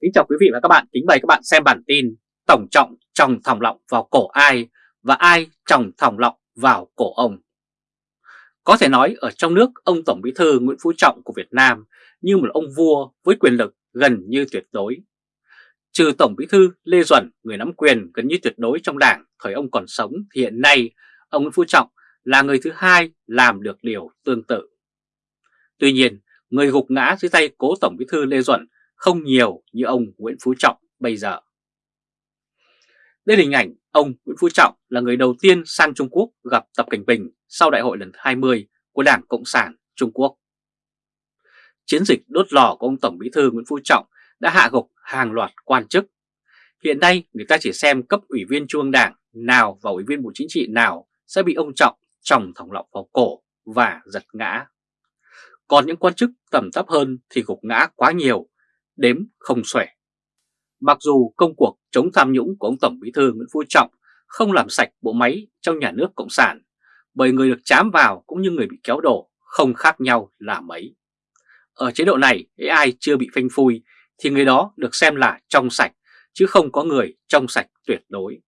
Kính chào quý vị và các bạn, kính mời các bạn xem bản tin Tổng trọng trồng thòng lọng vào cổ ai và ai trồng thòng lọng vào cổ ông. Có thể nói ở trong nước ông Tổng Bí thư Nguyễn Phú Trọng của Việt Nam như một ông vua với quyền lực gần như tuyệt đối. Trừ Tổng Bí thư Lê Duẩn, người nắm quyền gần như tuyệt đối trong đảng thời ông còn sống thì hiện nay ông Nguyễn Phú Trọng là người thứ hai làm được điều tương tự. Tuy nhiên, người gục ngã dưới tay cố Tổng Bí thư Lê Duẩn không nhiều như ông Nguyễn Phú Trọng bây giờ. Đây là hình ảnh ông Nguyễn Phú Trọng là người đầu tiên sang Trung Quốc gặp Tập Cảnh Bình sau đại hội lần 20 của Đảng Cộng sản Trung Quốc. Chiến dịch đốt lò của ông Tổng Bí thư Nguyễn Phú Trọng đã hạ gục hàng loạt quan chức. Hiện nay, người ta chỉ xem cấp ủy viên Trung ương Đảng nào và ủy viên Bộ Chính trị nào sẽ bị ông Trọng trồng thòng lọng vào cổ và giật ngã. Còn những quan chức tầm thấp hơn thì gục ngã quá nhiều đếm không xuể. Mặc dù công cuộc chống tham nhũng của ông Tổng Bí thư Nguyễn Phú Trọng không làm sạch bộ máy trong nhà nước Cộng sản, bởi người được chám vào cũng như người bị kéo đổ không khác nhau là mấy. Ở chế độ này, ai chưa bị phanh phui thì người đó được xem là trong sạch, chứ không có người trong sạch tuyệt đối.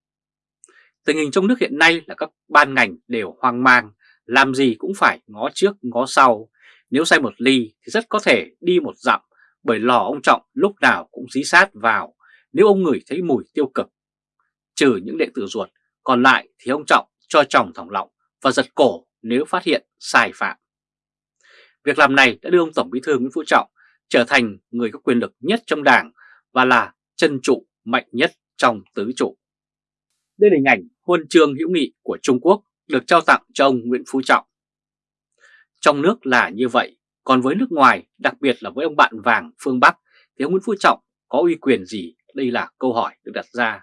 Tình hình trong nước hiện nay là các ban ngành đều hoang mang, làm gì cũng phải ngó trước ngó sau. Nếu sai một ly thì rất có thể đi một dặm bởi lò ông Trọng lúc nào cũng dí sát vào nếu ông ngửi thấy mùi tiêu cực. Trừ những đệ tử ruột, còn lại thì ông Trọng cho chồng thòng lọng và giật cổ nếu phát hiện sai phạm. Việc làm này đã đưa ông Tổng Bí thư Nguyễn Phú Trọng trở thành người có quyền lực nhất trong đảng và là chân trụ mạnh nhất trong tứ trụ. Đây là hình ảnh huân chương hữu nghị của Trung Quốc được trao tặng cho ông Nguyễn Phú Trọng. Trong nước là như vậy, còn với nước ngoài, đặc biệt là với ông bạn vàng phương Bắc, thì ông Nguyễn Phú Trọng có uy quyền gì? Đây là câu hỏi được đặt ra.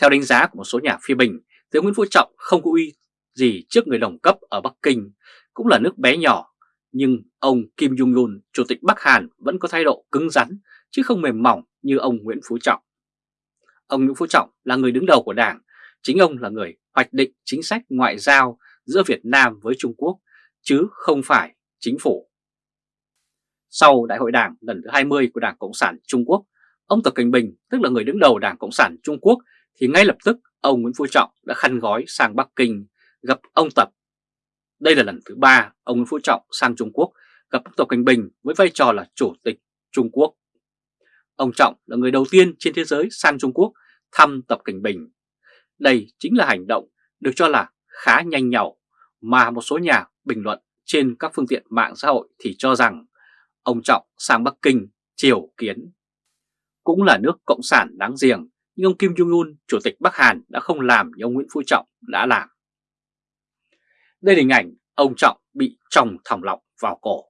Theo đánh giá của một số nhà phê bình, thì ông Nguyễn Phú Trọng không có uy gì trước người đồng cấp ở Bắc Kinh, cũng là nước bé nhỏ. Nhưng ông Kim Jong-un, Chủ tịch Bắc Hàn vẫn có thái độ cứng rắn, chứ không mềm mỏng như ông Nguyễn Phú Trọng. Ông Nguyễn Phú Trọng là người đứng đầu của Đảng, chính ông là người hoạch định chính sách ngoại giao giữa Việt Nam với Trung Quốc, chứ không phải chính phủ. Sau Đại hội Đảng lần thứ 20 của Đảng Cộng sản Trung Quốc, ông Tập cận Bình, tức là người đứng đầu Đảng Cộng sản Trung Quốc, thì ngay lập tức ông Nguyễn Phú Trọng đã khăn gói sang Bắc Kinh gặp ông Tập. Đây là lần thứ ba ông Nguyễn Phú Trọng sang Trung Quốc gặp ông Tập cận Bình với vai trò là Chủ tịch Trung Quốc. Ông Trọng là người đầu tiên trên thế giới sang Trung Quốc thăm Tập cận Bình. Đây chính là hành động được cho là khá nhanh nhảu mà một số nhà bình luận trên các phương tiện mạng xã hội thì cho rằng ông Trọng sang Bắc Kinh triều kiến. Cũng là nước Cộng sản đáng giềng, nhưng ông Kim Jong-un, Chủ tịch Bắc Hàn đã không làm như ông Nguyễn Phú Trọng đã làm. Đây là hình ảnh ông Trọng bị trồng thòng lọng vào cổ.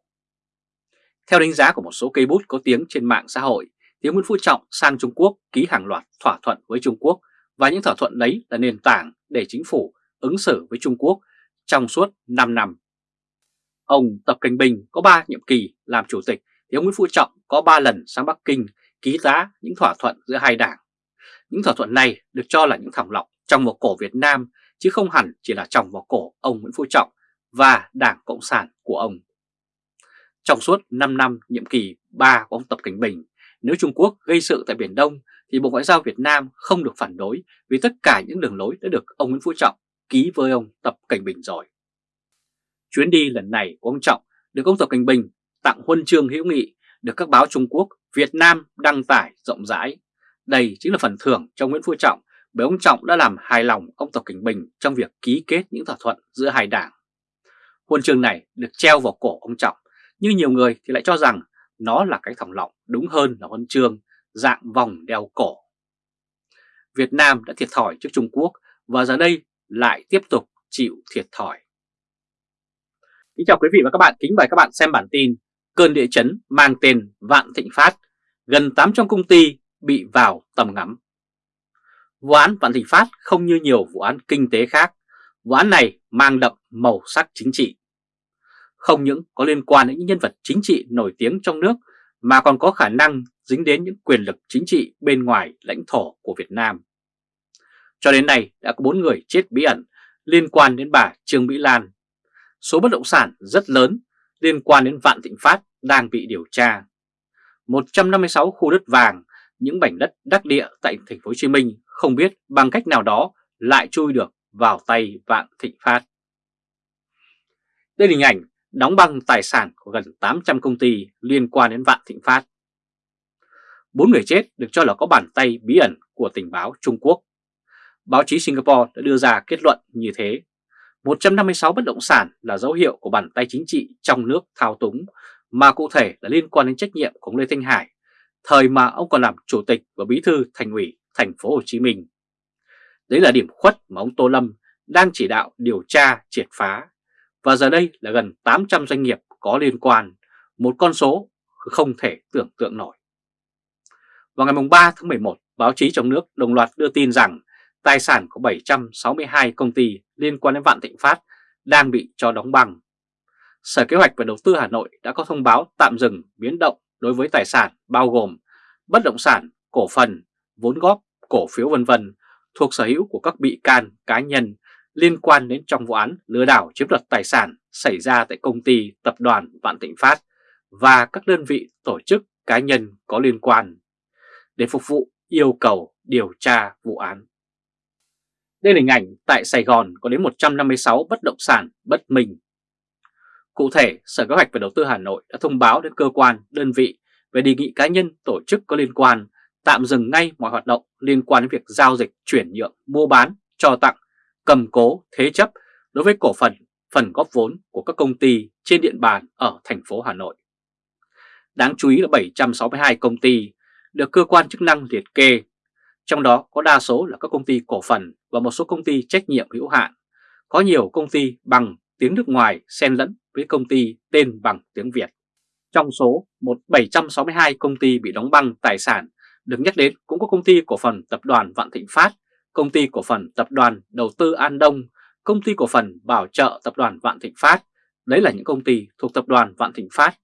Theo đánh giá của một số cây bút có tiếng trên mạng xã hội, thì Nguyễn Phú Trọng sang Trung Quốc ký hàng loạt thỏa thuận với Trung Quốc và những thỏa thuận đấy là nền tảng để chính phủ ứng xử với Trung Quốc trong suốt 5 năm Ông Tập Cảnh Bình có 3 nhiệm kỳ làm chủ tịch thì ông Nguyễn Phú Trọng có 3 lần sang Bắc Kinh ký giá những thỏa thuận giữa hai đảng. Những thỏa thuận này được cho là những thòng lọng trong một cổ Việt Nam chứ không hẳn chỉ là trong vào cổ ông Nguyễn Phú Trọng và Đảng Cộng sản của ông. Trong suốt 5 năm nhiệm kỳ 3 của ông Tập Cảnh Bình, nếu Trung Quốc gây sự tại Biển Đông thì Bộ Ngoại giao Việt Nam không được phản đối vì tất cả những đường lối đã được ông Nguyễn Phú Trọng ký với ông Tập Cảnh Bình rồi. Chuyến đi lần này của ông Trọng được ông Tập Cảnh Bình tặng huân chương hữu nghị được các báo Trung Quốc, Việt Nam đăng tải rộng rãi. Đây chính là phần thưởng cho Nguyễn Phú Trọng bởi ông Trọng đã làm hài lòng ông Tập Cảnh Bình trong việc ký kết những thỏa thuận giữa hai đảng. Huân chương này được treo vào cổ ông Trọng, nhưng nhiều người thì lại cho rằng nó là cái thòng lọng đúng hơn là huân chương dạng vòng đeo cổ. Việt Nam đã thiệt thòi trước Trung Quốc và giờ đây lại tiếp tục chịu thiệt thòi. Kính chào quý vị và các bạn, kính mời các bạn xem bản tin Cơn địa chấn mang tên Vạn Thịnh Phát, gần 800 công ty bị vào tầm ngắm. Vụ án Vạn Thịnh Phát không như nhiều vụ án kinh tế khác, vụ án này mang đậm màu sắc chính trị. Không những có liên quan đến những nhân vật chính trị nổi tiếng trong nước mà còn có khả năng dính đến những quyền lực chính trị bên ngoài lãnh thổ của Việt Nam. Cho đến nay đã có 4 người chết bí ẩn liên quan đến bà Trương Mỹ Lan, số bất động sản rất lớn liên quan đến Vạn Thịnh Phát đang bị điều tra. 156 khu đất vàng, những mảnh đất đắc địa tại thành phố Hồ Chí Minh không biết bằng cách nào đó lại chui được vào tay Vạn Thịnh Phát. Đây là hình ảnh đóng băng tài sản của gần 800 công ty liên quan đến Vạn Thịnh Phát. Bốn người chết được cho là có bàn tay bí ẩn của tình báo Trung Quốc. Báo chí Singapore đã đưa ra kết luận như thế. 156 bất động sản là dấu hiệu của bàn tay chính trị trong nước thao túng, mà cụ thể là liên quan đến trách nhiệm của ông Lê Thanh Hải, thời mà ông còn làm chủ tịch và bí thư thành ủy thành phố Hồ Chí Minh. Đấy là điểm khuất mà ông Tô Lâm đang chỉ đạo điều tra triệt phá và giờ đây là gần 800 doanh nghiệp có liên quan, một con số không thể tưởng tượng nổi. Vào ngày 3 tháng 11, báo chí trong nước đồng loạt đưa tin rằng tài sản của 762 công ty liên quan đến Vạn Thịnh Phát đang bị cho đóng băng. Sở Kế hoạch và Đầu tư Hà Nội đã có thông báo tạm dừng biến động đối với tài sản bao gồm bất động sản, cổ phần, vốn góp, cổ phiếu vân vân thuộc sở hữu của các bị can cá nhân liên quan đến trong vụ án lừa đảo chiếm đoạt tài sản xảy ra tại công ty tập đoàn Vạn Thịnh Phát và các đơn vị tổ chức cá nhân có liên quan để phục vụ yêu cầu điều tra vụ án. Đây là hình ảnh tại Sài Gòn có đến 156 bất động sản bất minh. Cụ thể, Sở Kế hoạch và Đầu tư Hà Nội đã thông báo đến cơ quan, đơn vị về đề nghị cá nhân, tổ chức có liên quan tạm dừng ngay mọi hoạt động liên quan đến việc giao dịch, chuyển nhượng, mua bán, cho tặng cầm cố thế chấp đối với cổ phần, phần góp vốn của các công ty trên địa bàn ở thành phố Hà Nội. Đáng chú ý là 762 công ty được cơ quan chức năng liệt kê, trong đó có đa số là các công ty cổ phần và một số công ty trách nhiệm hữu hạn. Có nhiều công ty bằng tiếng nước ngoài xen lẫn với công ty tên bằng tiếng Việt. Trong số 1762 công ty bị đóng băng tài sản được nhắc đến cũng có công ty cổ phần tập đoàn Vạn Thịnh Phát công ty cổ phần tập đoàn đầu tư An Đông, công ty cổ phần bảo trợ tập đoàn Vạn Thịnh Phát, đấy là những công ty thuộc tập đoàn Vạn Thịnh Phát.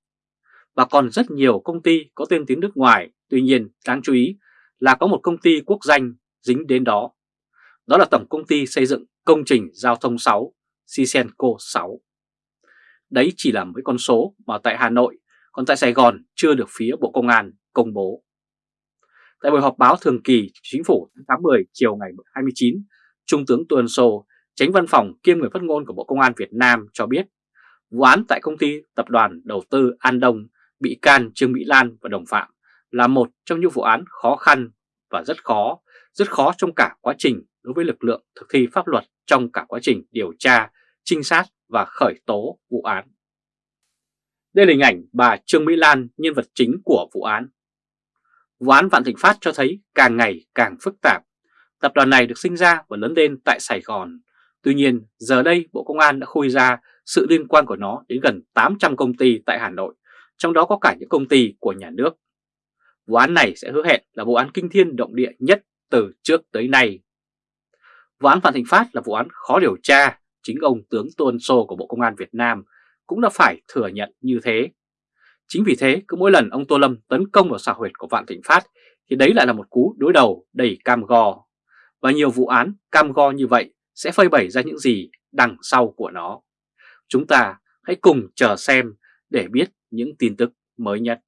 Và còn rất nhiều công ty có tên tiếng nước ngoài, tuy nhiên đáng chú ý là có một công ty quốc danh dính đến đó. Đó là Tổng Công ty Xây dựng Công trình Giao thông 6, Sisenco 6. Đấy chỉ là mấy con số mà tại Hà Nội, còn tại Sài Gòn chưa được phía Bộ Công an công bố. Tại buổi họp báo thường kỳ chính phủ tháng 10 chiều ngày 29, Trung tướng Tuần Sô, tránh văn phòng kiêm người phát ngôn của Bộ Công an Việt Nam cho biết vụ án tại công ty tập đoàn đầu tư An Đông bị can Trương Mỹ Lan và đồng phạm là một trong những vụ án khó khăn và rất khó, rất khó trong cả quá trình đối với lực lượng thực thi pháp luật trong cả quá trình điều tra, trinh sát và khởi tố vụ án. Đây là hình ảnh bà Trương Mỹ Lan, nhân vật chính của vụ án. Vụ án Vạn Thịnh Phát cho thấy càng ngày càng phức tạp. Tập đoàn này được sinh ra và lớn lên tại Sài Gòn. Tuy nhiên, giờ đây Bộ Công an đã khui ra sự liên quan của nó đến gần 800 công ty tại Hà Nội, trong đó có cả những công ty của nhà nước. Vụ án này sẽ hứa hẹn là vụ án kinh thiên động địa nhất từ trước tới nay. Vụ án Vạn Thịnh Phát là vụ án khó điều tra, chính ông tướng Tôn Sô của Bộ Công an Việt Nam cũng đã phải thừa nhận như thế. Chính vì thế cứ mỗi lần ông Tô Lâm tấn công vào xã huyệt của Vạn Thịnh Phát thì đấy lại là một cú đối đầu đầy cam go. Và nhiều vụ án cam go như vậy sẽ phơi bày ra những gì đằng sau của nó. Chúng ta hãy cùng chờ xem để biết những tin tức mới nhất.